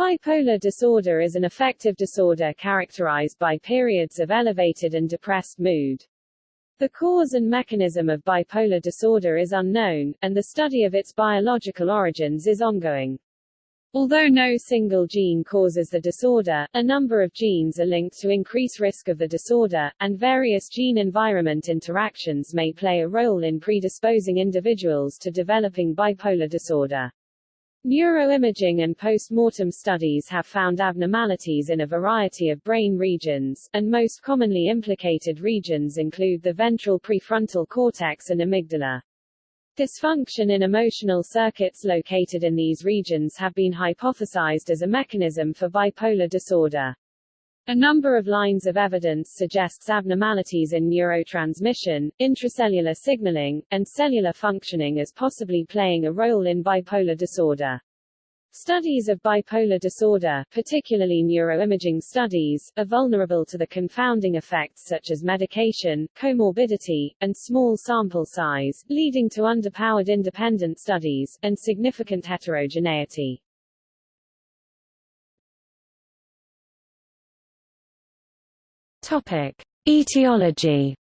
Bipolar disorder is an affective disorder characterized by periods of elevated and depressed mood. The cause and mechanism of bipolar disorder is unknown, and the study of its biological origins is ongoing. Although no single gene causes the disorder, a number of genes are linked to increase risk of the disorder, and various gene-environment interactions may play a role in predisposing individuals to developing bipolar disorder. Neuroimaging and post-mortem studies have found abnormalities in a variety of brain regions, and most commonly implicated regions include the ventral prefrontal cortex and amygdala. Dysfunction in emotional circuits located in these regions have been hypothesized as a mechanism for bipolar disorder. A number of lines of evidence suggests abnormalities in neurotransmission, intracellular signaling, and cellular functioning as possibly playing a role in bipolar disorder. Studies of bipolar disorder, particularly neuroimaging studies, are vulnerable to the confounding effects such as medication, comorbidity, and small sample size, leading to underpowered independent studies, and significant heterogeneity. Topic: Etiology.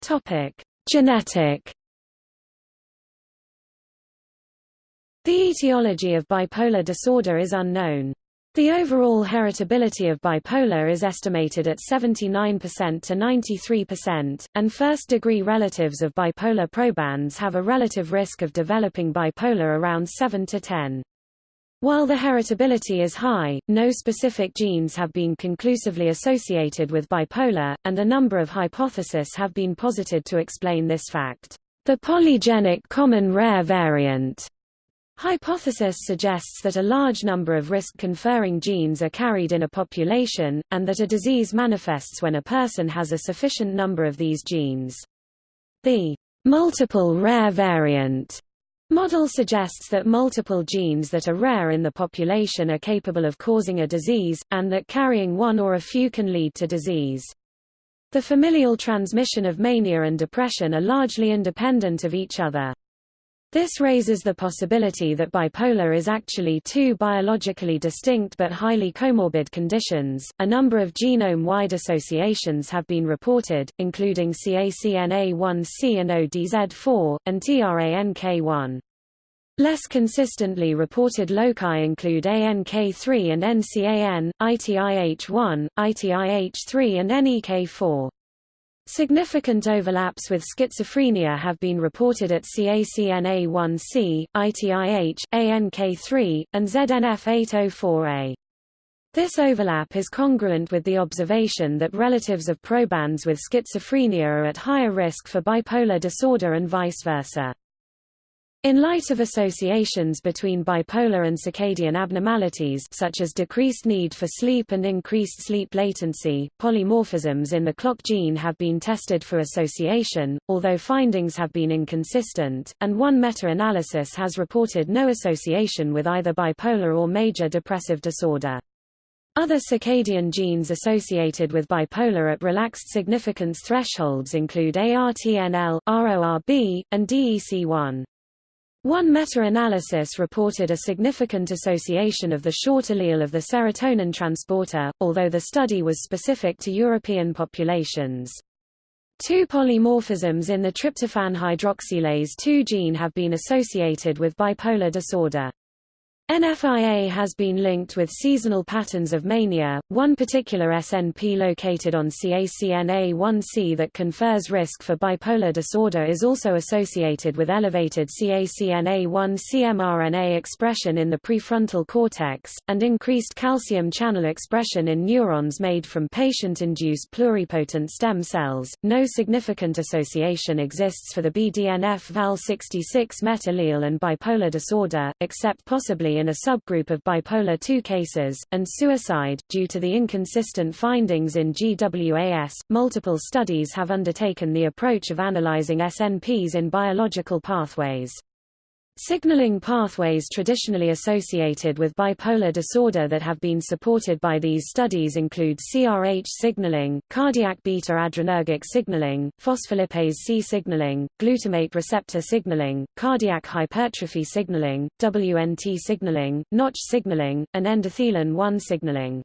Topic: Genetic. The etiology of bipolar disorder is unknown. The overall heritability of bipolar is estimated at 79% to 93%, and first-degree relatives of bipolar probands have a relative risk of developing bipolar around 7 to 10. While the heritability is high, no specific genes have been conclusively associated with bipolar, and a number of hypotheses have been posited to explain this fact. The polygenic common rare variant Hypothesis suggests that a large number of risk-conferring genes are carried in a population, and that a disease manifests when a person has a sufficient number of these genes. The multiple rare variant model suggests that multiple genes that are rare in the population are capable of causing a disease, and that carrying one or a few can lead to disease. The familial transmission of mania and depression are largely independent of each other. This raises the possibility that bipolar is actually two biologically distinct but highly comorbid conditions. A number of genome-wide associations have been reported, including CACNA1C and ODZ4, and TRANK1. Less consistently reported loci include ANK3 and NCAN, ITIH1, ITIH3 and NEK4. Significant overlaps with schizophrenia have been reported at CACNA1C, ITIH, ANK3, and ZNF804A. This overlap is congruent with the observation that relatives of probands with schizophrenia are at higher risk for bipolar disorder and vice versa. In light of associations between bipolar and circadian abnormalities such as decreased need for sleep and increased sleep latency, polymorphisms in the clock gene have been tested for association, although findings have been inconsistent, and one meta-analysis has reported no association with either bipolar or major depressive disorder. Other circadian genes associated with bipolar at relaxed significance thresholds include ARNTL, RORB, and DEC1. One meta-analysis reported a significant association of the short allele of the serotonin transporter, although the study was specific to European populations. Two polymorphisms in the tryptophan hydroxylase 2 gene have been associated with bipolar disorder. NFIA has been linked with seasonal patterns of mania, one particular SNP located on CACNA1C that confers risk for bipolar disorder is also associated with elevated CACNA1C mRNA expression in the prefrontal cortex, and increased calcium channel expression in neurons made from patient-induced pluripotent stem cells. No significant association exists for the BDNF Val66 met allele and bipolar disorder, except possibly in a subgroup of bipolar II cases, and suicide. Due to the inconsistent findings in GWAS, multiple studies have undertaken the approach of analyzing SNPs in biological pathways. Signaling pathways traditionally associated with bipolar disorder that have been supported by these studies include CRH signaling, cardiac beta-adrenergic signaling, phospholipase C signaling, glutamate receptor signaling, cardiac hypertrophy signaling, WNT signaling, Notch signaling, and endothelin-1 signaling.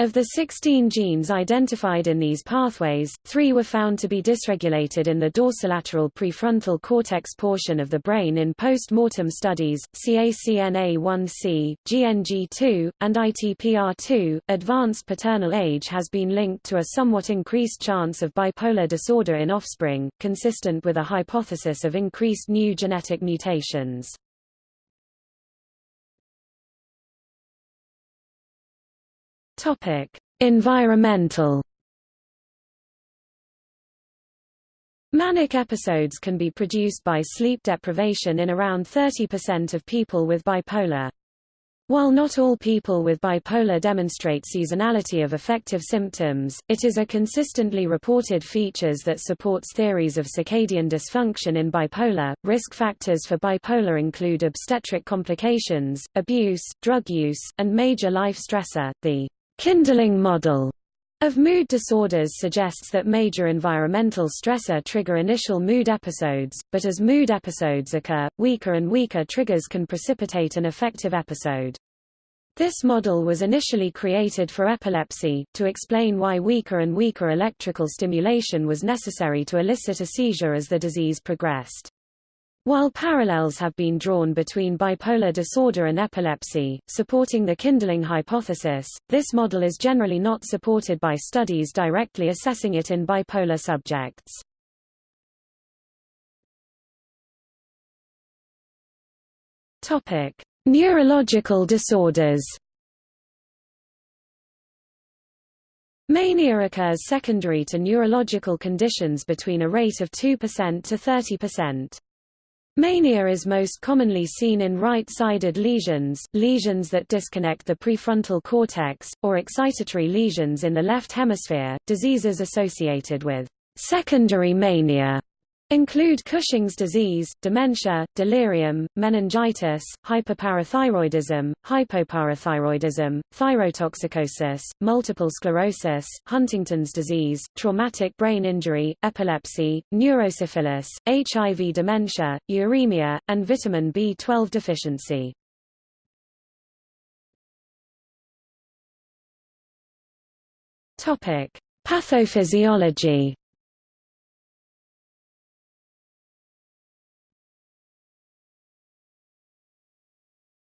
Of the 16 genes identified in these pathways, three were found to be dysregulated in the dorsolateral prefrontal cortex portion of the brain in post-mortem studies, CACNA1C, GNG2, and ITPR2. Advanced paternal age has been linked to a somewhat increased chance of bipolar disorder in offspring, consistent with a hypothesis of increased new genetic mutations. Topic: Environmental Manic episodes can be produced by sleep deprivation in around 30% of people with bipolar. While not all people with bipolar demonstrate seasonality of affective symptoms, it is a consistently reported features that supports theories of circadian dysfunction in bipolar. Risk factors for bipolar include obstetric complications, abuse, drug use, and major life stressor. The Kindling model of mood disorders suggests that major environmental stressor trigger initial mood episodes, but as mood episodes occur, weaker and weaker triggers can precipitate an affective episode. This model was initially created for epilepsy, to explain why weaker and weaker electrical stimulation was necessary to elicit a seizure as the disease progressed. While parallels have been drawn between bipolar disorder and epilepsy, supporting the kindling hypothesis, this model is generally not supported by studies directly assessing it in bipolar subjects. Topic: Neurological disorders. Mania occurs secondary to neurological conditions between a rate of 2% to 30%. Mania is most commonly seen in right-sided lesions, lesions that disconnect the prefrontal cortex, or excitatory lesions in the left hemisphere. Diseases associated with secondary mania include Cushing's disease, dementia, delirium, meningitis, hyperparathyroidism, hypoparathyroidism, thyrotoxicosis, multiple sclerosis, Huntington's disease, traumatic brain injury, epilepsy, neurosyphilis, HIV dementia, uremia, and vitamin B12 deficiency. Topic: Pathophysiology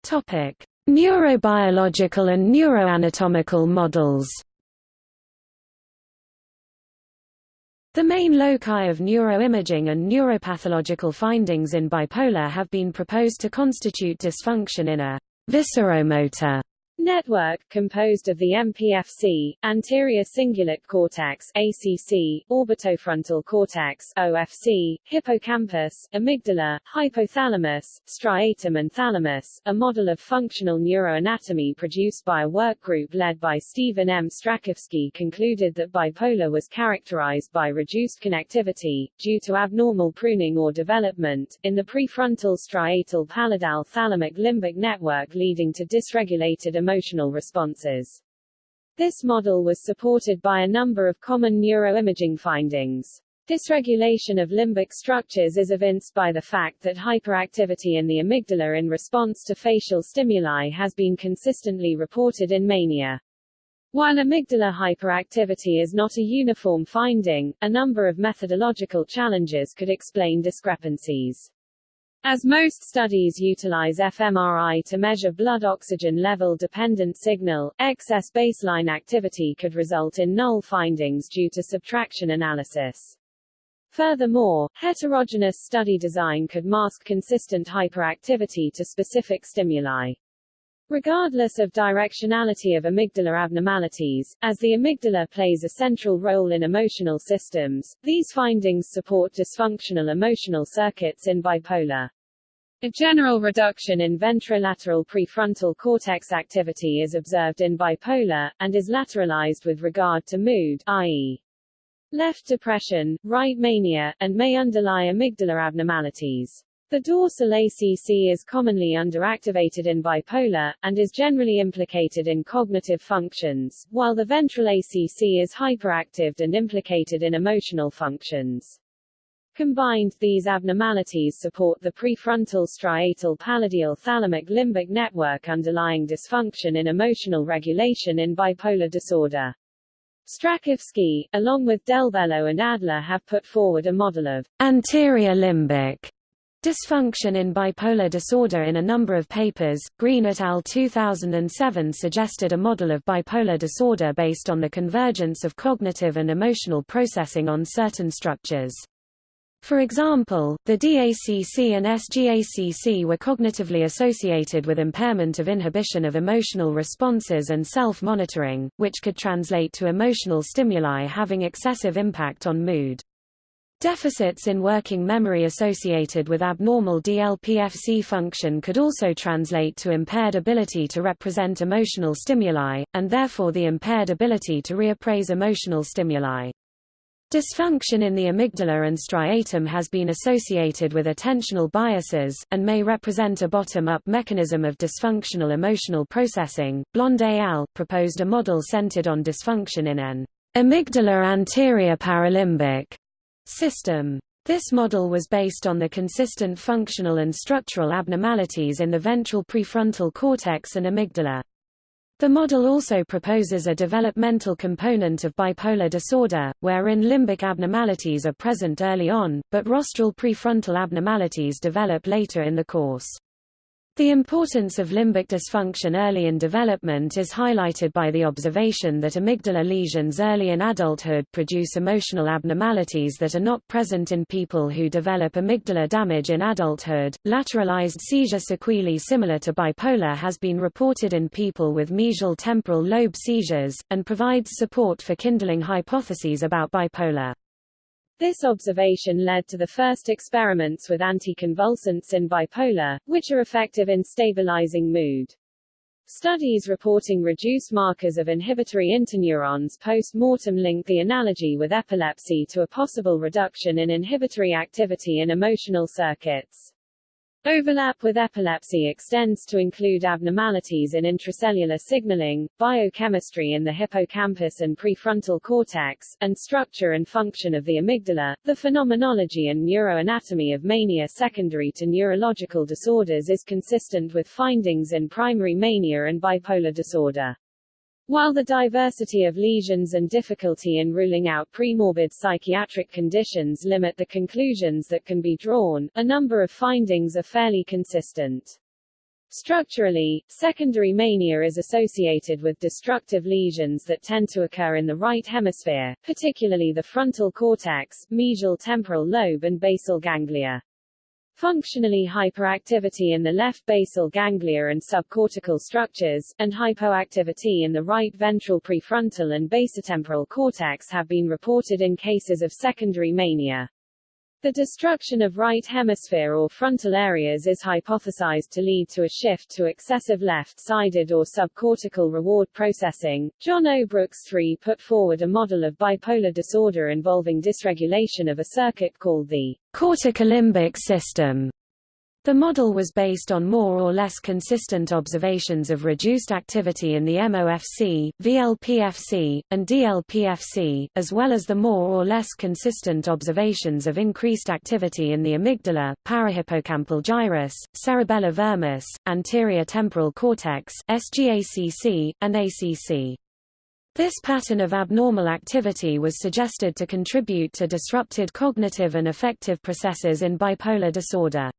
Topic: Neurobiological and neuroanatomical models. The main loci of neuroimaging and neuropathological findings in bipolar have been proposed to constitute dysfunction in a visceromotor Network, composed of the MPFC, anterior cingulate cortex ACC, orbitofrontal cortex OFC, hippocampus, amygdala, hypothalamus, striatum and thalamus, a model of functional neuroanatomy produced by a work group led by Stephen M. Strakowski concluded that bipolar was characterized by reduced connectivity, due to abnormal pruning or development, in the prefrontal striatal pallidal thalamic limbic network leading to dysregulated emotional responses. This model was supported by a number of common neuroimaging findings. Dysregulation of limbic structures is evinced by the fact that hyperactivity in the amygdala in response to facial stimuli has been consistently reported in mania. While amygdala hyperactivity is not a uniform finding, a number of methodological challenges could explain discrepancies. As most studies utilize fMRI to measure blood oxygen level dependent signal, excess baseline activity could result in null findings due to subtraction analysis. Furthermore, heterogeneous study design could mask consistent hyperactivity to specific stimuli. Regardless of directionality of amygdala abnormalities, as the amygdala plays a central role in emotional systems, these findings support dysfunctional emotional circuits in bipolar. A general reduction in ventrolateral prefrontal cortex activity is observed in bipolar, and is lateralized with regard to mood i.e. left depression, right mania, and may underlie amygdala abnormalities. The dorsal ACC is commonly underactivated in bipolar, and is generally implicated in cognitive functions, while the ventral ACC is hyperactive and implicated in emotional functions. Combined, these abnormalities support the prefrontal striatal pallidal thalamic limbic network underlying dysfunction in emotional regulation in bipolar disorder. Strakowski, along with Delbello and Adler have put forward a model of anterior limbic Dysfunction in bipolar disorder in a number of papers, Green et al. 2007 suggested a model of bipolar disorder based on the convergence of cognitive and emotional processing on certain structures. For example, the DACC and SGACC were cognitively associated with impairment of inhibition of emotional responses and self-monitoring, which could translate to emotional stimuli having excessive impact on mood. Deficits in working memory associated with abnormal DLPFC function could also translate to impaired ability to represent emotional stimuli, and therefore the impaired ability to reappraise emotional stimuli. Dysfunction in the amygdala and striatum has been associated with attentional biases, and may represent a bottom-up mechanism of dysfunctional emotional processing. Blond et al. proposed a model centered on dysfunction in an amygdala anterior paralimbic system. This model was based on the consistent functional and structural abnormalities in the ventral prefrontal cortex and amygdala. The model also proposes a developmental component of bipolar disorder, wherein limbic abnormalities are present early on, but rostral prefrontal abnormalities develop later in the course. The importance of limbic dysfunction early in development is highlighted by the observation that amygdala lesions early in adulthood produce emotional abnormalities that are not present in people who develop amygdala damage in adulthood. Lateralized seizure sequelae similar to bipolar has been reported in people with mesial temporal lobe seizures, and provides support for kindling hypotheses about bipolar. This observation led to the first experiments with anticonvulsants in bipolar, which are effective in stabilizing mood. Studies reporting reduced markers of inhibitory interneurons post-mortem link the analogy with epilepsy to a possible reduction in inhibitory activity in emotional circuits. Overlap with epilepsy extends to include abnormalities in intracellular signaling, biochemistry in the hippocampus and prefrontal cortex, and structure and function of the amygdala. The phenomenology and neuroanatomy of mania secondary to neurological disorders is consistent with findings in primary mania and bipolar disorder. While the diversity of lesions and difficulty in ruling out premorbid psychiatric conditions limit the conclusions that can be drawn, a number of findings are fairly consistent. Structurally, secondary mania is associated with destructive lesions that tend to occur in the right hemisphere, particularly the frontal cortex, mesial temporal lobe and basal ganglia. Functionally hyperactivity in the left basal ganglia and subcortical structures, and hypoactivity in the right ventral prefrontal and basotemporal cortex have been reported in cases of secondary mania. The destruction of right hemisphere or frontal areas is hypothesized to lead to a shift to excessive left-sided or subcortical reward processing. John O. Brooks III put forward a model of bipolar disorder involving dysregulation of a circuit called the corticolimbic system. The model was based on more or less consistent observations of reduced activity in the MOFC, VLPFC, and DLPFC, as well as the more or less consistent observations of increased activity in the amygdala, parahippocampal gyrus, cerebellar vermis, anterior temporal cortex SGACC, and ACC. This pattern of abnormal activity was suggested to contribute to disrupted cognitive and affective processes in bipolar disorder.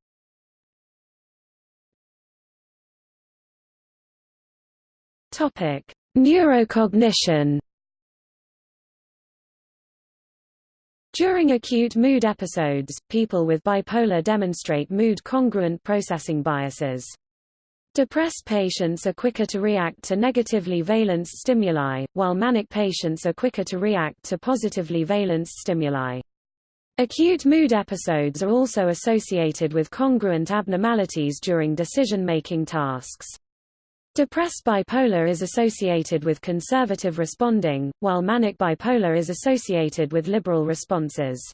Topic: Neurocognition. During acute mood episodes, people with bipolar demonstrate mood-congruent processing biases. Depressed patients are quicker to react to negatively valenced stimuli, while manic patients are quicker to react to positively valenced stimuli. Acute mood episodes are also associated with congruent abnormalities during decision-making tasks. Depressed bipolar is associated with conservative responding, while manic bipolar is associated with liberal responses.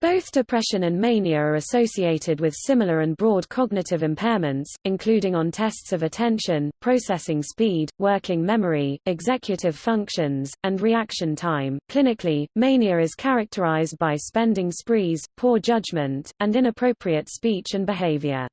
Both depression and mania are associated with similar and broad cognitive impairments, including on tests of attention, processing speed, working memory, executive functions, and reaction time. Clinically, mania is characterized by spending sprees, poor judgment, and inappropriate speech and behavior.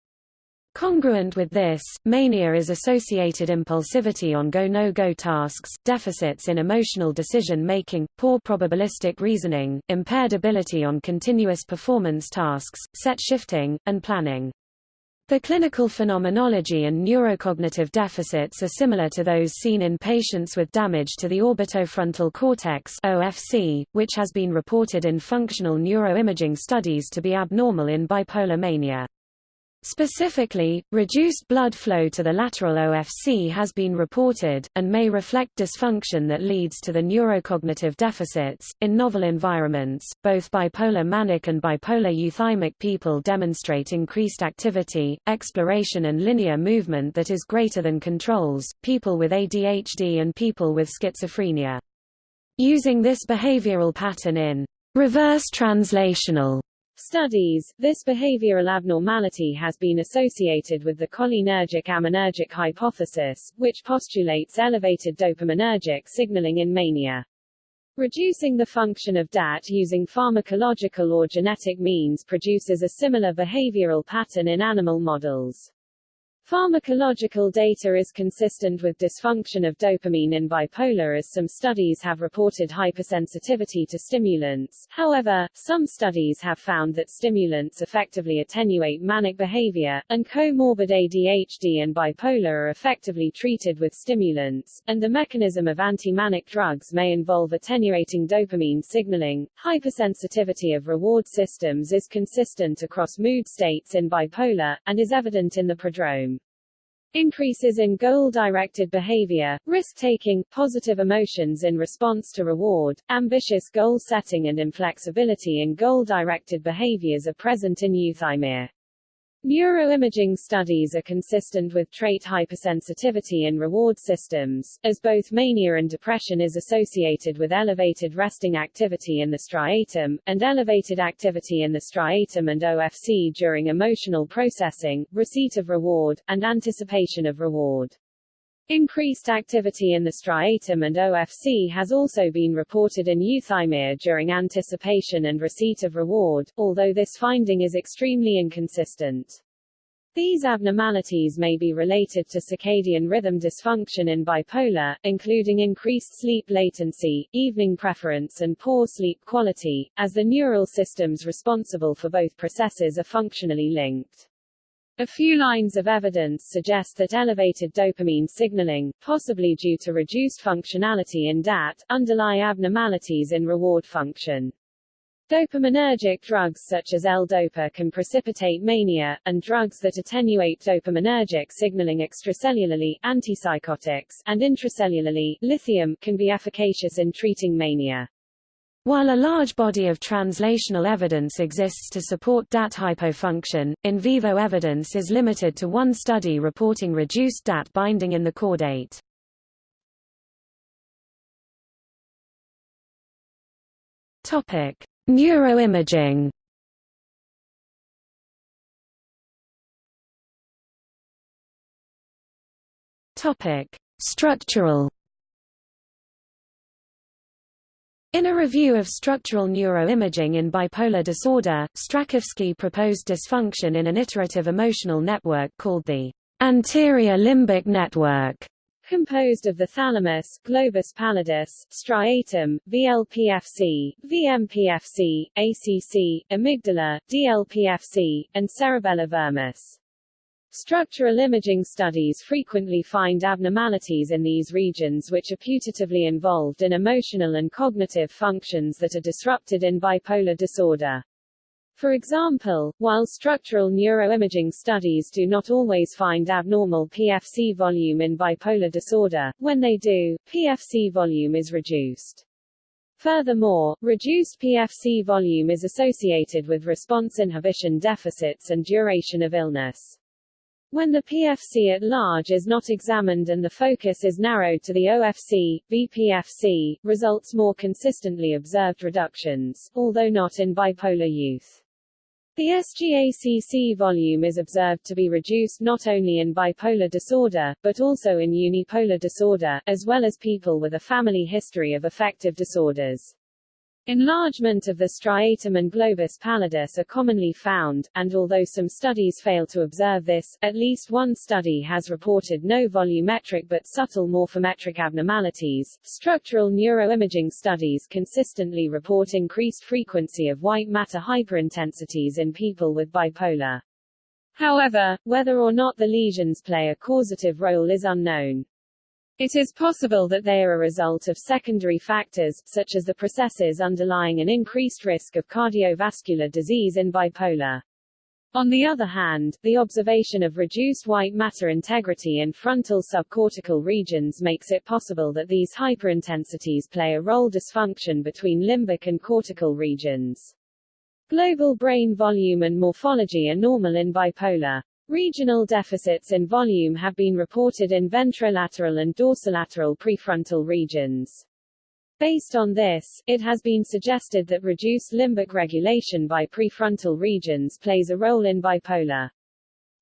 Congruent with this, mania is associated impulsivity on go-no-go tasks, deficits in emotional decision-making, poor probabilistic reasoning, impaired ability on continuous performance tasks, set shifting, and planning. The clinical phenomenology and neurocognitive deficits are similar to those seen in patients with damage to the orbitofrontal cortex OFC, which has been reported in functional neuroimaging studies to be abnormal in bipolar mania. Specifically, reduced blood flow to the lateral OFC has been reported, and may reflect dysfunction that leads to the neurocognitive deficits. In novel environments, both bipolar manic and bipolar euthymic people demonstrate increased activity, exploration, and linear movement that is greater than controls, people with ADHD and people with schizophrenia. Using this behavioral pattern in reverse translational studies, this behavioral abnormality has been associated with the cholinergic-aminergic hypothesis, which postulates elevated dopaminergic signaling in mania. Reducing the function of DAT using pharmacological or genetic means produces a similar behavioral pattern in animal models. Pharmacological data is consistent with dysfunction of dopamine in bipolar as some studies have reported hypersensitivity to stimulants. However, some studies have found that stimulants effectively attenuate manic behavior, and comorbid ADHD and bipolar are effectively treated with stimulants, and the mechanism of anti-manic drugs may involve attenuating dopamine signaling. Hypersensitivity of reward systems is consistent across mood states in bipolar, and is evident in the prodrome. Increases in goal-directed behavior, risk-taking, positive emotions in response to reward, ambitious goal setting and inflexibility in goal-directed behaviors are present in euthymia. Neuroimaging studies are consistent with trait hypersensitivity in reward systems, as both mania and depression is associated with elevated resting activity in the striatum, and elevated activity in the striatum and OFC during emotional processing, receipt of reward, and anticipation of reward. Increased activity in the striatum and OFC has also been reported in euthymia during anticipation and receipt of reward, although this finding is extremely inconsistent. These abnormalities may be related to circadian rhythm dysfunction in bipolar, including increased sleep latency, evening preference and poor sleep quality, as the neural systems responsible for both processes are functionally linked. A few lines of evidence suggest that elevated dopamine signaling, possibly due to reduced functionality in DAT, underlie abnormalities in reward function. Dopaminergic drugs such as L-DOPA can precipitate mania, and drugs that attenuate dopaminergic signaling extracellularly antipsychotics, and intracellularly lithium, can be efficacious in treating mania. While a large body of translational evidence exists to support DAT hypofunction, in vivo evidence is limited to one study reporting reduced DAT binding in the caudate. Topic: Neuroimaging. Topic: Structural In a review of structural neuroimaging in bipolar disorder, Strakowski proposed dysfunction in an iterative emotional network called the anterior limbic network, composed of the thalamus, globus pallidus, striatum, VLPFC, VMPFC, ACC, amygdala, DLPFC, and cerebellar vermis. Structural imaging studies frequently find abnormalities in these regions which are putatively involved in emotional and cognitive functions that are disrupted in bipolar disorder. For example, while structural neuroimaging studies do not always find abnormal PFC volume in bipolar disorder, when they do, PFC volume is reduced. Furthermore, reduced PFC volume is associated with response inhibition deficits and duration of illness. When the PFC at large is not examined and the focus is narrowed to the OFC, BPFC, results more consistently observed reductions, although not in bipolar youth. The SGACC volume is observed to be reduced not only in bipolar disorder, but also in unipolar disorder, as well as people with a family history of affective disorders. Enlargement of the striatum and globus pallidus are commonly found, and although some studies fail to observe this, at least one study has reported no volumetric but subtle morphometric abnormalities. Structural neuroimaging studies consistently report increased frequency of white matter hyperintensities in people with bipolar. However, whether or not the lesions play a causative role is unknown. It is possible that they are a result of secondary factors, such as the processes underlying an increased risk of cardiovascular disease in bipolar. On the other hand, the observation of reduced white matter integrity in frontal subcortical regions makes it possible that these hyperintensities play a role dysfunction between limbic and cortical regions. Global brain volume and morphology are normal in bipolar. Regional deficits in volume have been reported in ventrolateral and dorsolateral prefrontal regions. Based on this, it has been suggested that reduced limbic regulation by prefrontal regions plays a role in bipolar.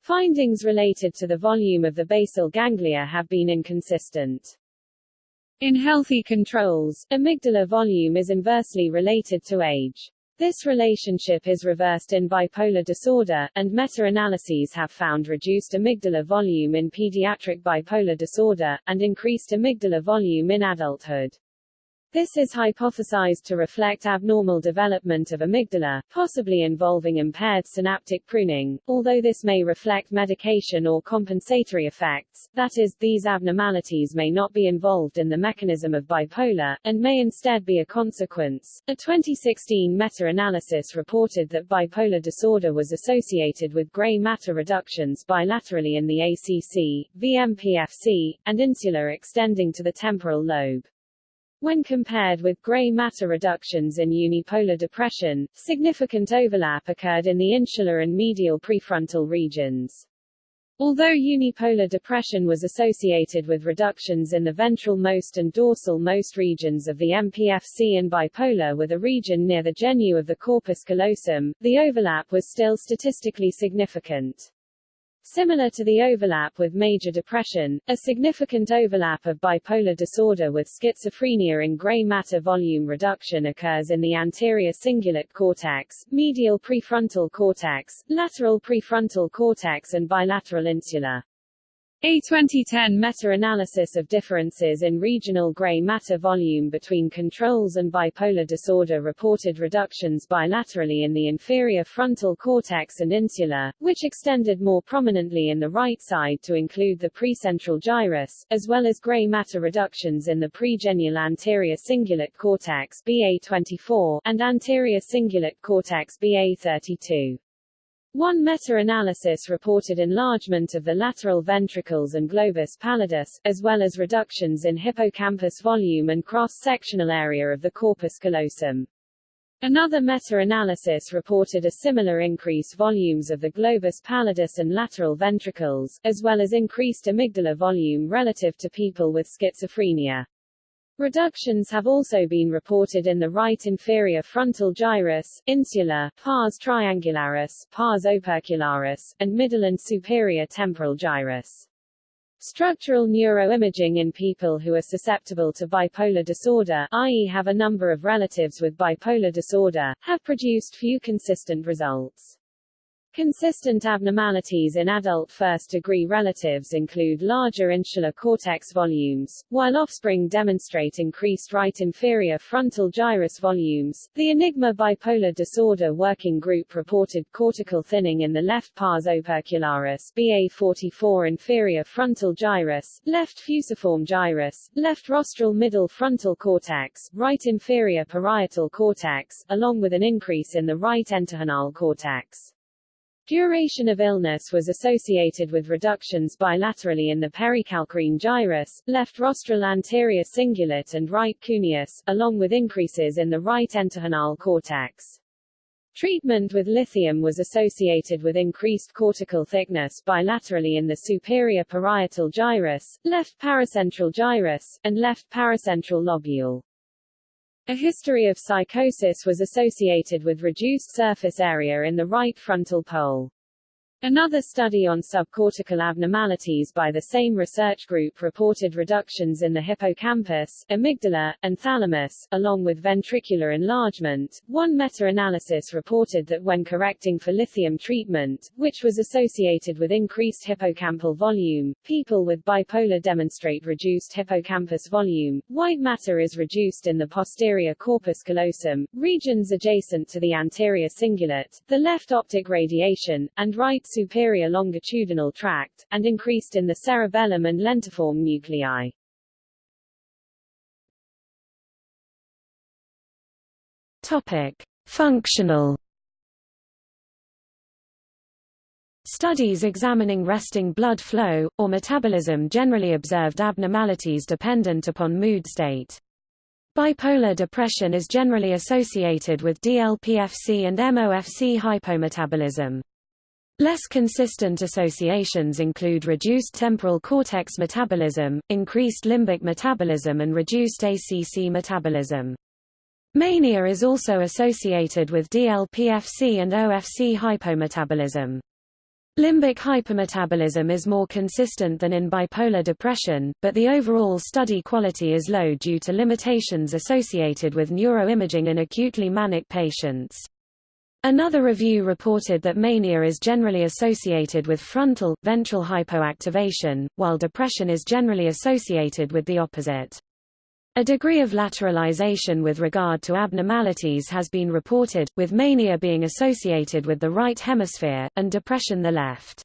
Findings related to the volume of the basal ganglia have been inconsistent. In healthy controls, amygdala volume is inversely related to age. This relationship is reversed in bipolar disorder, and meta-analyses have found reduced amygdala volume in pediatric bipolar disorder, and increased amygdala volume in adulthood. This is hypothesized to reflect abnormal development of amygdala, possibly involving impaired synaptic pruning, although this may reflect medication or compensatory effects, that is, these abnormalities may not be involved in the mechanism of bipolar, and may instead be a consequence. A 2016 meta-analysis reported that bipolar disorder was associated with gray matter reductions bilaterally in the ACC, VMPFC, and insula extending to the temporal lobe. When compared with gray matter reductions in unipolar depression, significant overlap occurred in the insular and medial prefrontal regions. Although unipolar depression was associated with reductions in the ventral most and dorsal most regions of the MPFC and bipolar with a region near the genu of the corpus callosum, the overlap was still statistically significant. Similar to the overlap with major depression, a significant overlap of bipolar disorder with schizophrenia in gray matter volume reduction occurs in the anterior cingulate cortex, medial prefrontal cortex, lateral prefrontal cortex and bilateral insula. A 2010 meta-analysis of differences in regional gray matter volume between controls and bipolar disorder reported reductions bilaterally in the inferior frontal cortex and insula, which extended more prominently in the right side to include the precentral gyrus, as well as gray matter reductions in the pregenual anterior cingulate cortex BA24 and anterior cingulate cortex BA32. One meta-analysis reported enlargement of the lateral ventricles and globus pallidus, as well as reductions in hippocampus volume and cross-sectional area of the corpus callosum. Another meta-analysis reported a similar increase volumes of the globus pallidus and lateral ventricles, as well as increased amygdala volume relative to people with schizophrenia. Reductions have also been reported in the right inferior frontal gyrus, insula, pars triangularis, pars opercularis, and middle and superior temporal gyrus. Structural neuroimaging in people who are susceptible to bipolar disorder i.e. have a number of relatives with bipolar disorder, have produced few consistent results. Consistent abnormalities in adult first-degree relatives include larger insular cortex volumes, while offspring demonstrate increased right inferior frontal gyrus volumes. The Enigma Bipolar Disorder Working Group reported cortical thinning in the left pars opercularis BA44 inferior frontal gyrus, left fusiform gyrus, left rostral middle frontal cortex, right inferior parietal cortex, along with an increase in the right entorhinal cortex. Duration of illness was associated with reductions bilaterally in the pericalcarine gyrus, left rostral anterior cingulate and right cuneus, along with increases in the right entorhinal cortex. Treatment with lithium was associated with increased cortical thickness bilaterally in the superior parietal gyrus, left paracentral gyrus, and left paracentral lobule. A history of psychosis was associated with reduced surface area in the right frontal pole. Another study on subcortical abnormalities by the same research group reported reductions in the hippocampus, amygdala, and thalamus, along with ventricular enlargement. One meta-analysis reported that when correcting for lithium treatment, which was associated with increased hippocampal volume, people with bipolar demonstrate reduced hippocampus volume. White matter is reduced in the posterior corpus callosum, regions adjacent to the anterior cingulate, the left optic radiation, and right superior longitudinal tract, and increased in the cerebellum and lentiform nuclei. Topic: Functional Studies examining resting blood flow, or metabolism generally observed abnormalities dependent upon mood state. Bipolar depression is generally associated with DLPFC and MOFC hypometabolism. Less consistent associations include reduced temporal cortex metabolism, increased limbic metabolism and reduced ACC metabolism. Mania is also associated with DLPFC and OFC hypometabolism. Limbic hypermetabolism is more consistent than in bipolar depression, but the overall study quality is low due to limitations associated with neuroimaging in acutely manic patients. Another review reported that mania is generally associated with frontal, ventral hypoactivation, while depression is generally associated with the opposite. A degree of lateralization with regard to abnormalities has been reported, with mania being associated with the right hemisphere, and depression the left.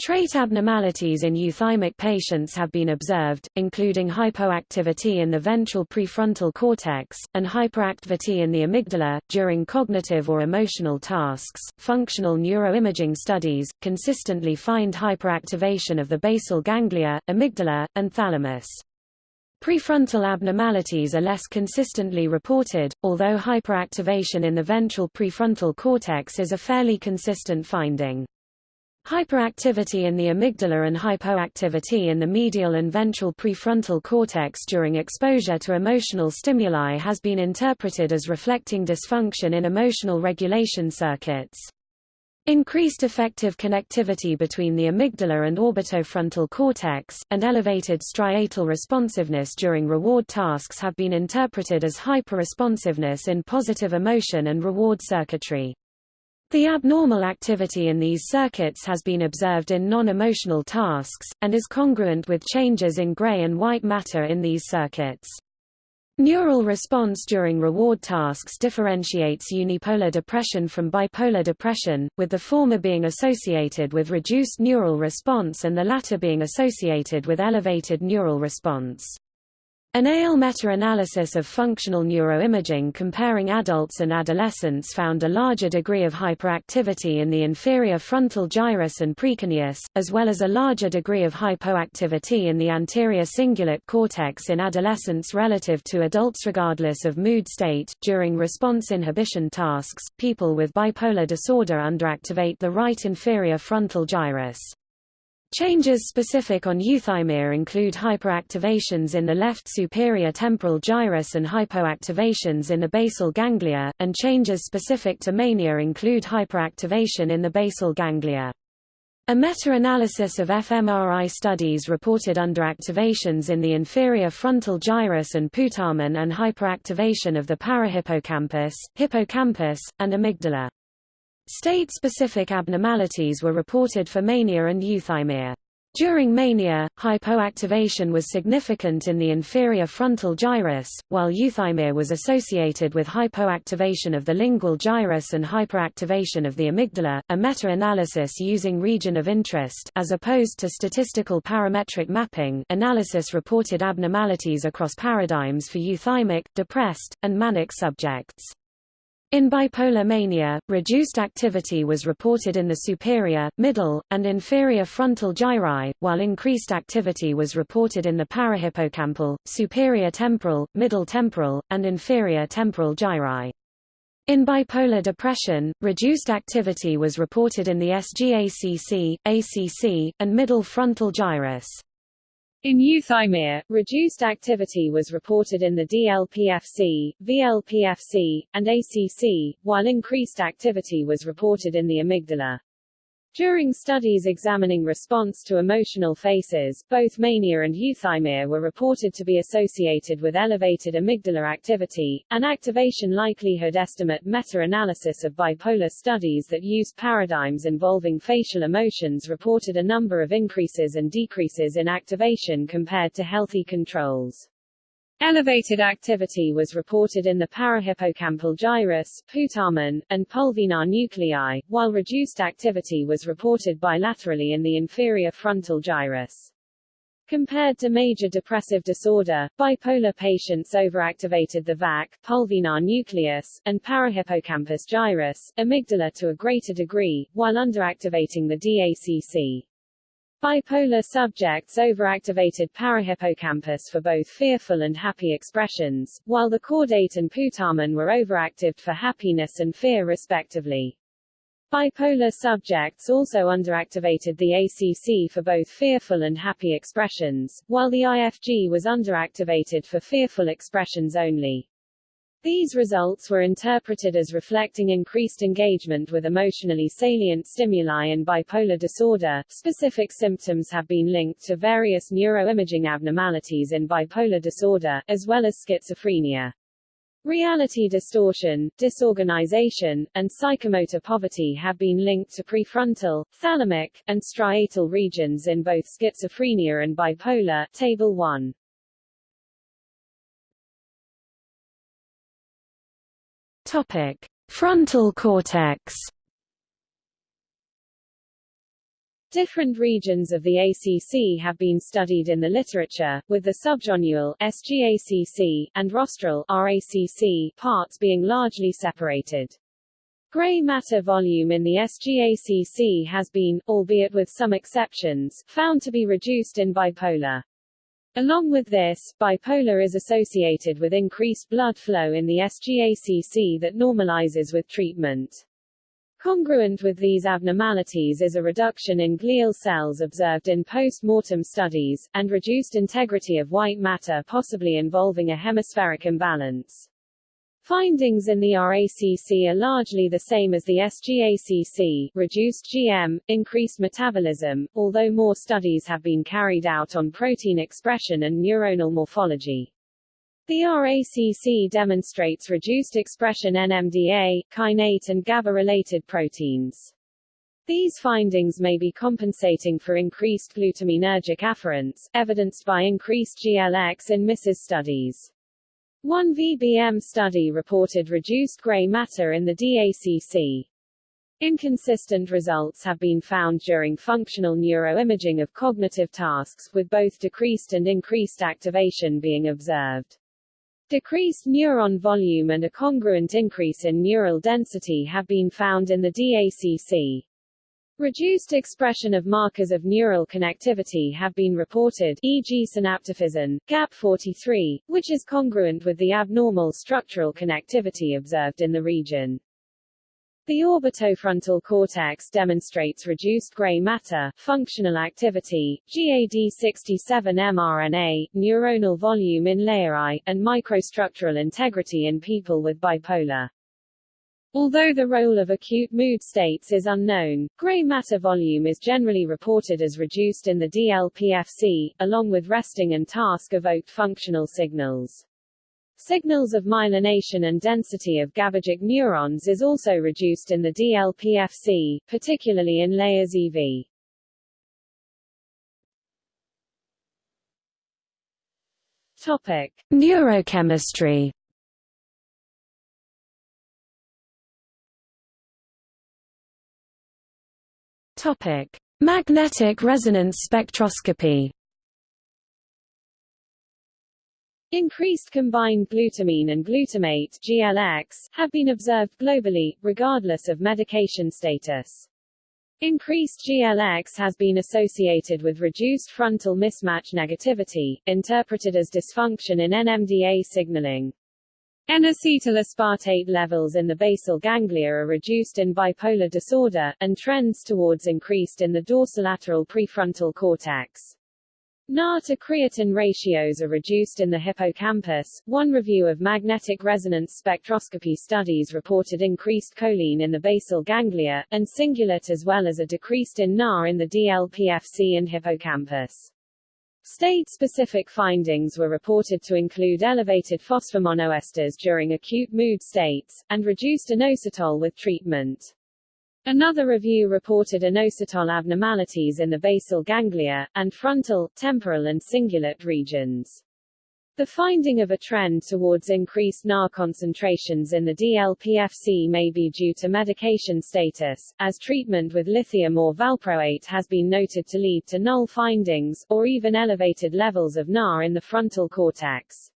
Trait abnormalities in euthymic patients have been observed, including hypoactivity in the ventral prefrontal cortex, and hyperactivity in the amygdala. During cognitive or emotional tasks, functional neuroimaging studies consistently find hyperactivation of the basal ganglia, amygdala, and thalamus. Prefrontal abnormalities are less consistently reported, although hyperactivation in the ventral prefrontal cortex is a fairly consistent finding. Hyperactivity in the amygdala and hypoactivity in the medial and ventral prefrontal cortex during exposure to emotional stimuli has been interpreted as reflecting dysfunction in emotional regulation circuits. Increased effective connectivity between the amygdala and orbitofrontal cortex, and elevated striatal responsiveness during reward tasks have been interpreted as hyperresponsiveness in positive emotion and reward circuitry. The abnormal activity in these circuits has been observed in non-emotional tasks, and is congruent with changes in gray and white matter in these circuits. Neural response during reward tasks differentiates unipolar depression from bipolar depression, with the former being associated with reduced neural response and the latter being associated with elevated neural response. An ALE meta-analysis of functional neuroimaging comparing adults and adolescents found a larger degree of hyperactivity in the inferior frontal gyrus and precuneus, as well as a larger degree of hypoactivity in the anterior cingulate cortex in adolescents relative to adults regardless of mood state. During response inhibition tasks, people with bipolar disorder underactivate the right inferior frontal gyrus. Changes specific on euthymia include hyperactivations in the left superior temporal gyrus and hypoactivations in the basal ganglia, and changes specific to mania include hyperactivation in the basal ganglia. A meta-analysis of fMRI studies reported underactivations in the inferior frontal gyrus and putamen and hyperactivation of the parahippocampus, hippocampus, and amygdala. State-specific abnormalities were reported for mania and euthymia. During mania, hypoactivation was significant in the inferior frontal gyrus, while euthymia was associated with hypoactivation of the lingual gyrus and hyperactivation of the amygdala. A meta-analysis using region of interest as opposed to statistical parametric mapping analysis reported abnormalities across paradigms for euthymic, depressed, and manic subjects. In bipolar mania, reduced activity was reported in the superior, middle, and inferior frontal gyri, while increased activity was reported in the parahippocampal, superior temporal, middle temporal, and inferior temporal gyri. In bipolar depression, reduced activity was reported in the SGACC, ACC, and middle frontal gyrus. In euthymia, reduced activity was reported in the DLPFC, VLPFC, and ACC, while increased activity was reported in the amygdala. During studies examining response to emotional faces, both mania and euthymia were reported to be associated with elevated amygdala activity. An activation likelihood estimate meta-analysis of bipolar studies that used paradigms involving facial emotions reported a number of increases and decreases in activation compared to healthy controls. Elevated activity was reported in the parahippocampal gyrus, putamen, and pulvinar nuclei, while reduced activity was reported bilaterally in the inferior frontal gyrus. Compared to major depressive disorder, bipolar patients overactivated the VAC, pulvinar nucleus, and parahippocampus gyrus, amygdala to a greater degree, while underactivating the DACC. Bipolar subjects overactivated parahippocampus for both fearful and happy expressions, while the caudate and putamen were overactive for happiness and fear respectively. Bipolar subjects also underactivated the ACC for both fearful and happy expressions, while the IFG was underactivated for fearful expressions only. These results were interpreted as reflecting increased engagement with emotionally salient stimuli in bipolar disorder. Specific symptoms have been linked to various neuroimaging abnormalities in bipolar disorder, as well as schizophrenia. Reality distortion, disorganization, and psychomotor poverty have been linked to prefrontal, thalamic, and striatal regions in both schizophrenia and bipolar. Table 1. Topic: Frontal cortex. Different regions of the ACC have been studied in the literature, with the subgenual SGACC and rostral RACC parts being largely separated. Gray matter volume in the SGACC has been, albeit with some exceptions, found to be reduced in bipolar. Along with this, bipolar is associated with increased blood flow in the SGACC that normalizes with treatment. Congruent with these abnormalities is a reduction in glial cells observed in post-mortem studies, and reduced integrity of white matter possibly involving a hemispheric imbalance. Findings in the RACC are largely the same as the SGACC, reduced GM, increased metabolism, although more studies have been carried out on protein expression and neuronal morphology. The RACC demonstrates reduced expression NMDA, kainate and GABA-related proteins. These findings may be compensating for increased glutaminergic afferents, evidenced by increased GLX in MISES studies. One VBM study reported reduced gray matter in the DACC. Inconsistent results have been found during functional neuroimaging of cognitive tasks, with both decreased and increased activation being observed. Decreased neuron volume and a congruent increase in neural density have been found in the DACC. Reduced expression of markers of neural connectivity have been reported e.g. synaptophysin, GAP43, which is congruent with the abnormal structural connectivity observed in the region. The orbitofrontal cortex demonstrates reduced gray matter, functional activity, GAD67 mRNA, neuronal volume in layeri, and microstructural integrity in people with bipolar. Although the role of acute mood states is unknown, gray matter volume is generally reported as reduced in the DLPFC, along with resting and task-evoked functional signals. Signals of myelination and density of GABAergic neurons is also reduced in the DLPFC, particularly in layers EV. Topic. Neurochemistry Topic: Magnetic resonance spectroscopy. Increased combined glutamine and glutamate GLX, have been observed globally, regardless of medication status. Increased GLX has been associated with reduced frontal mismatch negativity, interpreted as dysfunction in NMDA signaling. N-acetyl levels in the basal ganglia are reduced in bipolar disorder, and trends towards increased in the dorsolateral prefrontal cortex. Na to creatine ratios are reduced in the hippocampus. One review of magnetic resonance spectroscopy studies reported increased choline in the basal ganglia, and cingulate as well as a decreased in Na in the DLPFC and hippocampus. State-specific findings were reported to include elevated phosphomonoesters during acute mood states, and reduced inositol with treatment. Another review reported inositol abnormalities in the basal ganglia, and frontal, temporal and cingulate regions. The finding of a trend towards increased Na concentrations in the DLPFC may be due to medication status, as treatment with lithium or valproate has been noted to lead to null findings, or even elevated levels of Na in the frontal cortex.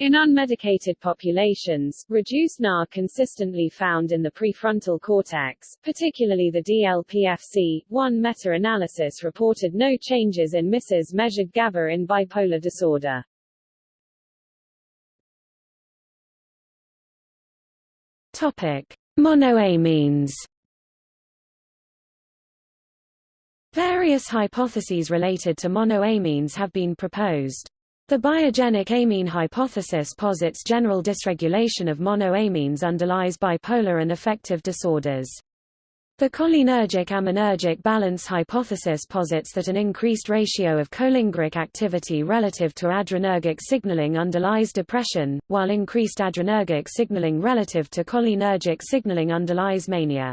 In unmedicated populations, reduced Na consistently found in the prefrontal cortex, particularly the DLPFC. One meta-analysis reported no changes in Mrs. measured GABA in bipolar disorder. Topic: Monoamines. Various hypotheses related to monoamines have been proposed. The biogenic amine hypothesis posits general dysregulation of monoamines underlies bipolar and affective disorders. The cholinergic-aminergic balance hypothesis posits that an increased ratio of cholinergic activity relative to adrenergic signaling underlies depression, while increased adrenergic signaling relative to cholinergic signaling underlies mania.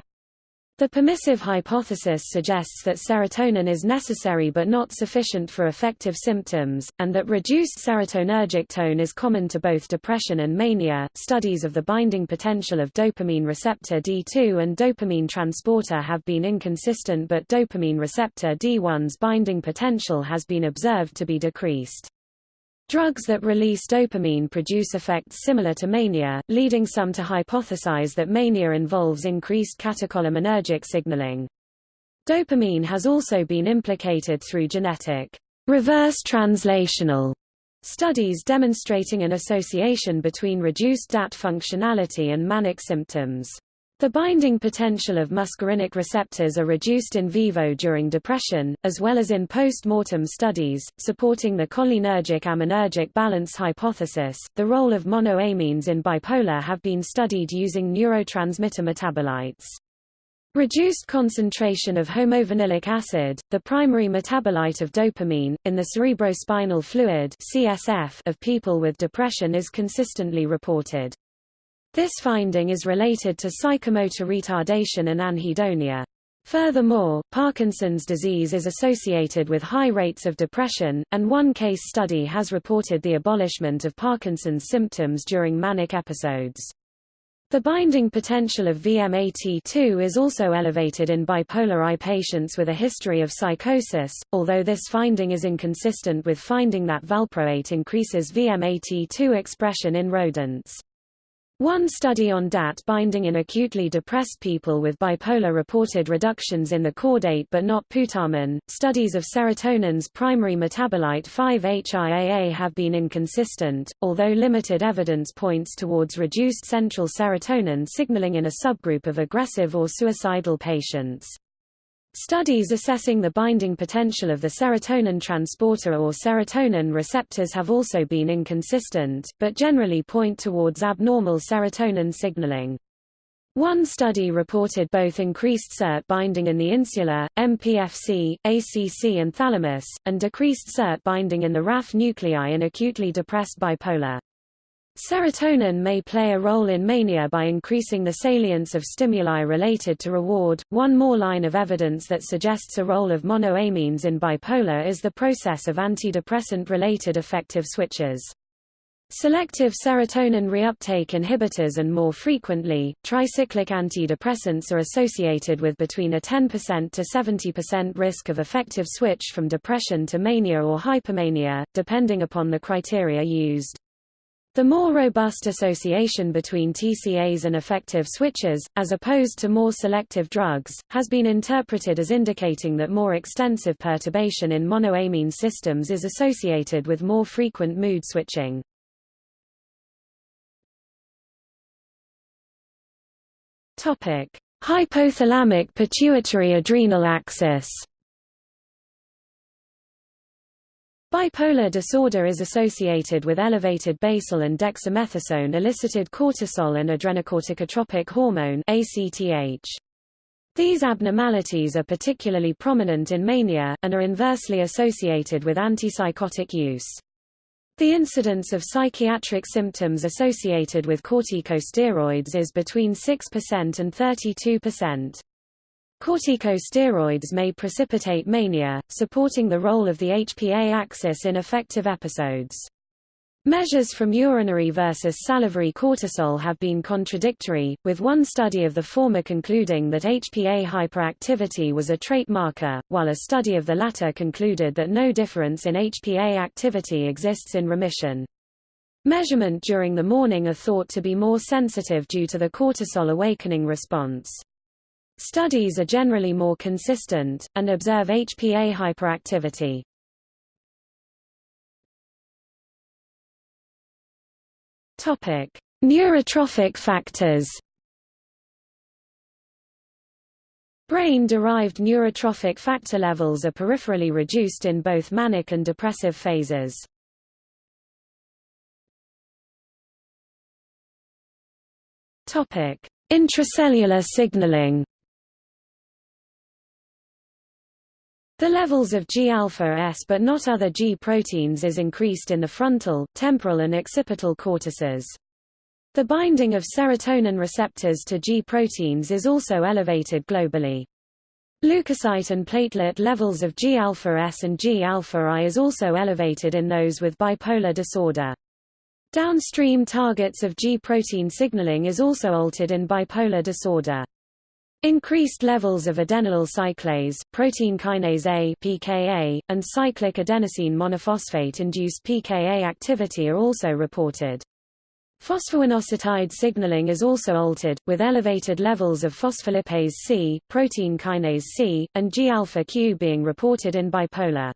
The permissive hypothesis suggests that serotonin is necessary but not sufficient for affective symptoms, and that reduced serotonergic tone is common to both depression and mania. Studies of the binding potential of dopamine receptor D2 and dopamine transporter have been inconsistent, but dopamine receptor D1's binding potential has been observed to be decreased. Drugs that release dopamine produce effects similar to mania, leading some to hypothesize that mania involves increased catecholaminergic signaling. Dopamine has also been implicated through genetic reverse translational studies demonstrating an association between reduced DAT functionality and manic symptoms. The binding potential of muscarinic receptors are reduced in vivo during depression, as well as in post-mortem studies, supporting the cholinergic-aminergic balance hypothesis. The role of monoamines in bipolar have been studied using neurotransmitter metabolites. Reduced concentration of homovanillic acid, the primary metabolite of dopamine, in the cerebrospinal fluid (CSF) of people with depression is consistently reported. This finding is related to psychomotor retardation and anhedonia. Furthermore, Parkinson's disease is associated with high rates of depression, and one case study has reported the abolishment of Parkinson's symptoms during manic episodes. The binding potential of VMAT2 is also elevated in bipolar I patients with a history of psychosis, although this finding is inconsistent with finding that valproate increases VMAT2 expression in rodents. One study on DAT binding in acutely depressed people with bipolar reported reductions in the caudate but not putamen. Studies of serotonin's primary metabolite 5-HIAA have been inconsistent, although limited evidence points towards reduced central serotonin signaling in a subgroup of aggressive or suicidal patients. Studies assessing the binding potential of the serotonin transporter or serotonin receptors have also been inconsistent, but generally point towards abnormal serotonin signaling. One study reported both increased SERT binding in the insula, MPFC, ACC and thalamus, and decreased SERT binding in the raphe nuclei in acutely depressed bipolar. Serotonin may play a role in mania by increasing the salience of stimuli related to reward. One more line of evidence that suggests a role of monoamines in bipolar is the process of antidepressant-related affective switches. Selective serotonin reuptake inhibitors and more frequently, tricyclic antidepressants are associated with between a 10% to 70% risk of affective switch from depression to mania or hypomania, depending upon the criteria used. The more robust association between TCAs and affective switches, as opposed to more selective drugs, has been interpreted as indicating that more extensive perturbation in monoamine systems is associated with more frequent mood switching. Hypothalamic pituitary adrenal axis Bipolar disorder is associated with elevated basal and dexamethasone elicited cortisol and adrenocorticotropic hormone ACTH. These abnormalities are particularly prominent in mania, and are inversely associated with antipsychotic use. The incidence of psychiatric symptoms associated with corticosteroids is between 6% and 32%. Corticosteroids may precipitate mania, supporting the role of the HPA axis in affective episodes. Measures from urinary versus salivary cortisol have been contradictory, with one study of the former concluding that HPA hyperactivity was a trait marker, while a study of the latter concluded that no difference in HPA activity exists in remission. Measurement during the morning are thought to be more sensitive due to the cortisol awakening response. Studies are generally more consistent, and observe HPA hyperactivity. Topic: Neurotrophic factors. Brain-derived neurotrophic factor levels are peripherally reduced in both manic and depressive phases. Topic: Intracellular signaling. The levels of G-alpha-S but not other G proteins is increased in the frontal, temporal and occipital cortices. The binding of serotonin receptors to G proteins is also elevated globally. Leukocyte and platelet levels of G-alpha-S and G-alpha-I is also elevated in those with bipolar disorder. Downstream targets of G protein signaling is also altered in bipolar disorder. Increased levels of adenylyl cyclase, protein kinase A (pKa), and cyclic adenosine monophosphate-induced pKa activity are also reported. Phosphoinositide signaling is also altered, with elevated levels of phospholipase C, protein kinase C, and G-alpha-Q being reported in bipolar.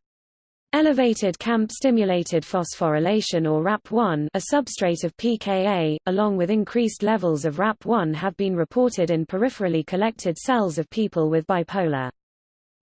Elevated CAMP-stimulated phosphorylation or RAP1 a substrate of pKa, along with increased levels of RAP1 have been reported in peripherally collected cells of people with bipolar.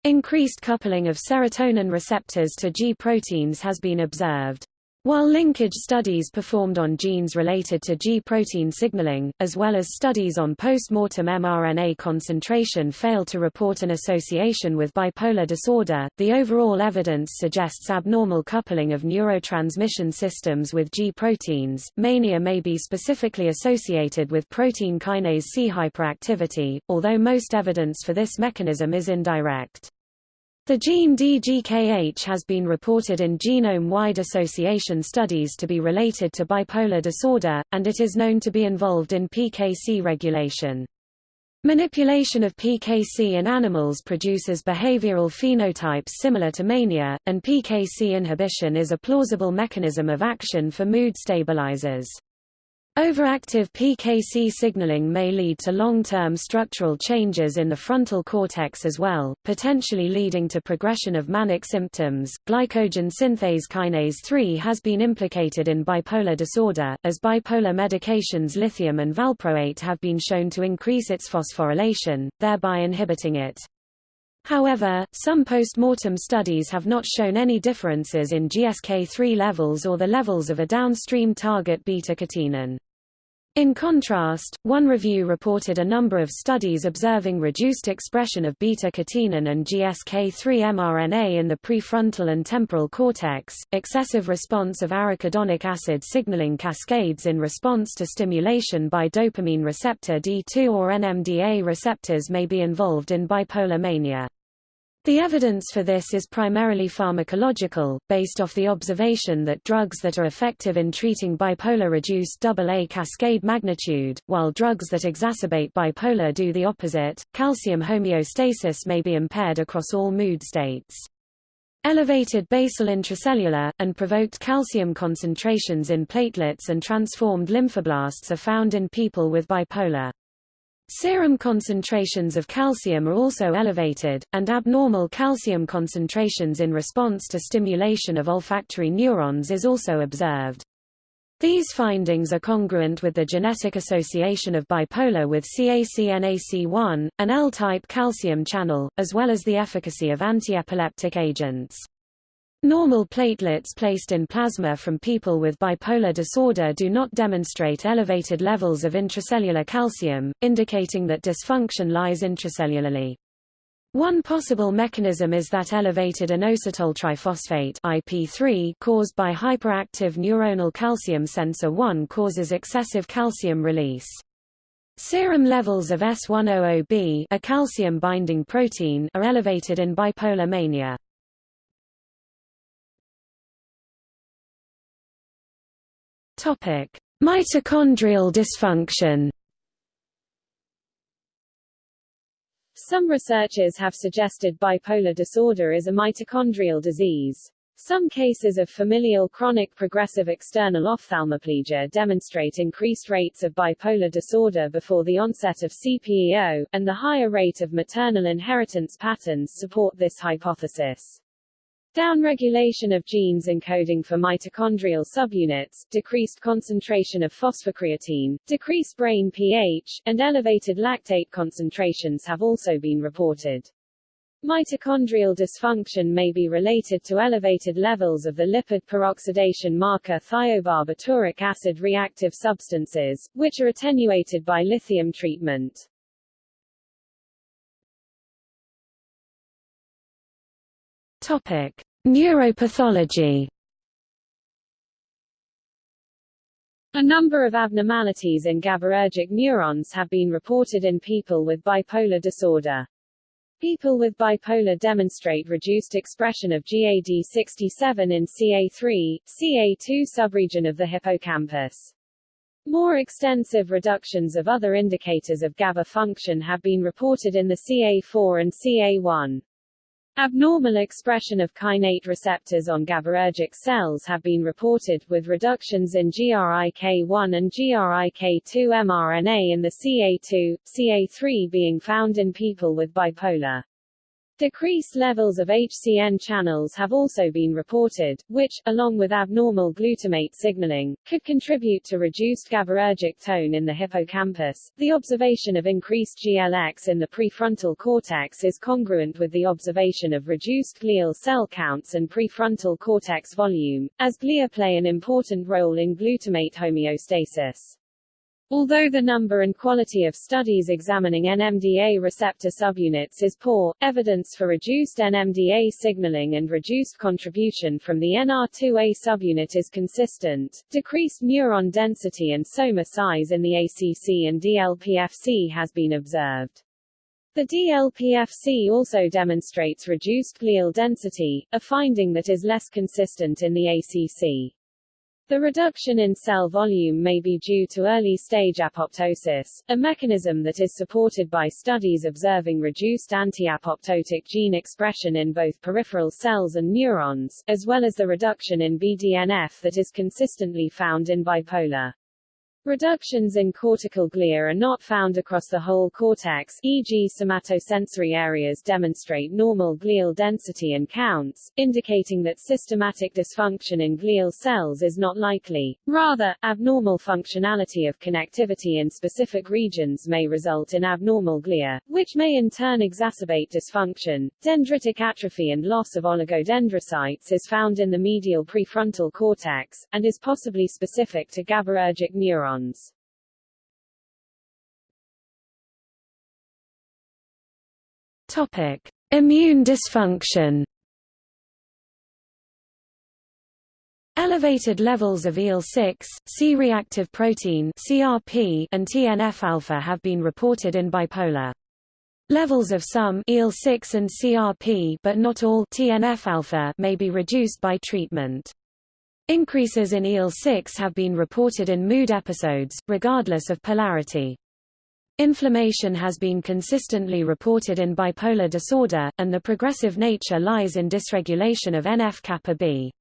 Increased coupling of serotonin receptors to G proteins has been observed. While linkage studies performed on genes related to G protein signaling, as well as studies on post-mortem mRNA concentration failed to report an association with bipolar disorder, the overall evidence suggests abnormal coupling of neurotransmission systems with G proteins. Mania may be specifically associated with protein kinase C hyperactivity, although most evidence for this mechanism is indirect. The gene DGKH has been reported in genome-wide association studies to be related to bipolar disorder, and it is known to be involved in PKC regulation. Manipulation of PKC in animals produces behavioral phenotypes similar to mania, and PKC inhibition is a plausible mechanism of action for mood stabilizers. Overactive PKC signaling may lead to long-term structural changes in the frontal cortex as well, potentially leading to progression of manic symptoms. Glycogen synthase kinase 3 has been implicated in bipolar disorder, as bipolar medications lithium and valproate have been shown to increase its phosphorylation, thereby inhibiting it. However, some post-mortem studies have not shown any differences in GSK3 levels or the levels of a downstream target beta-catenin. In contrast, one review reported a number of studies observing reduced expression of beta-catenin and GSK3 mRNA in the prefrontal and temporal cortex, excessive response of arachidonic acid signaling cascades in response to stimulation by dopamine receptor D2 or NMDA receptors may be involved in bipolar mania. The evidence for this is primarily pharmacological, based off the observation that drugs that are effective in treating bipolar reduce AA cascade magnitude, while drugs that exacerbate bipolar do the opposite. Calcium homeostasis may be impaired across all mood states. Elevated basal intracellular, and provoked calcium concentrations in platelets and transformed lymphoblasts are found in people with bipolar. Serum concentrations of calcium are also elevated, and abnormal calcium concentrations in response to stimulation of olfactory neurons is also observed. These findings are congruent with the genetic association of bipolar with CACNAC1, an L-type calcium channel, as well as the efficacy of antiepileptic agents. Normal platelets placed in plasma from people with bipolar disorder do not demonstrate elevated levels of intracellular calcium, indicating that dysfunction lies intracellularly. One possible mechanism is that elevated inositol triphosphate IP3 caused by hyperactive neuronal calcium sensor 1 causes excessive calcium release. Serum levels of S100B a calcium-binding protein are elevated in bipolar mania. Mitochondrial dysfunction Some researchers have suggested bipolar disorder is a mitochondrial disease. Some cases of familial chronic progressive external ophthalmoplegia demonstrate increased rates of bipolar disorder before the onset of CPEO, and the higher rate of maternal inheritance patterns support this hypothesis. Downregulation of genes encoding for mitochondrial subunits, decreased concentration of phosphocreatine, decreased brain pH, and elevated lactate concentrations have also been reported. Mitochondrial dysfunction may be related to elevated levels of the lipid peroxidation marker thiobarbituric acid reactive substances, which are attenuated by lithium treatment. Topic: Neuropathology. A number of abnormalities in GABAergic neurons have been reported in people with bipolar disorder. People with bipolar demonstrate reduced expression of GAD67 in CA3, CA2 subregion of the hippocampus. More extensive reductions of other indicators of GABA function have been reported in the CA4 and CA1. Abnormal expression of kainate receptors on GABAergic cells have been reported, with reductions in GRIK1 and GRIK2 mRNA in the CA2, CA3 being found in people with bipolar. Decreased levels of HCN channels have also been reported, which, along with abnormal glutamate signaling, could contribute to reduced GABAergic tone in the hippocampus. The observation of increased GLX in the prefrontal cortex is congruent with the observation of reduced glial cell counts and prefrontal cortex volume, as glia play an important role in glutamate homeostasis. Although the number and quality of studies examining NMDA receptor subunits is poor, evidence for reduced NMDA signaling and reduced contribution from the NR2A subunit is consistent. Decreased neuron density and soma size in the ACC and DLPFC has been observed. The DLPFC also demonstrates reduced glial density, a finding that is less consistent in the ACC. The reduction in cell volume may be due to early-stage apoptosis, a mechanism that is supported by studies observing reduced anti-apoptotic gene expression in both peripheral cells and neurons, as well as the reduction in BDNF that is consistently found in bipolar. Reductions in cortical glia are not found across the whole cortex e.g. somatosensory areas demonstrate normal glial density and counts, indicating that systematic dysfunction in glial cells is not likely. Rather, abnormal functionality of connectivity in specific regions may result in abnormal glia, which may in turn exacerbate dysfunction. Dendritic atrophy and loss of oligodendrocytes is found in the medial prefrontal cortex, and is possibly specific to GABAergic neurons Topic: Immune dysfunction. Elevated levels of IL-6, C-reactive protein (CRP) and TNF-alpha have been reported in bipolar. Levels of some IL-6 and CRP but not all TNF-alpha may be reduced by treatment. Increases in IL-6 have been reported in mood episodes, regardless of polarity. Inflammation has been consistently reported in bipolar disorder, and the progressive nature lies in dysregulation of NF-kappa B.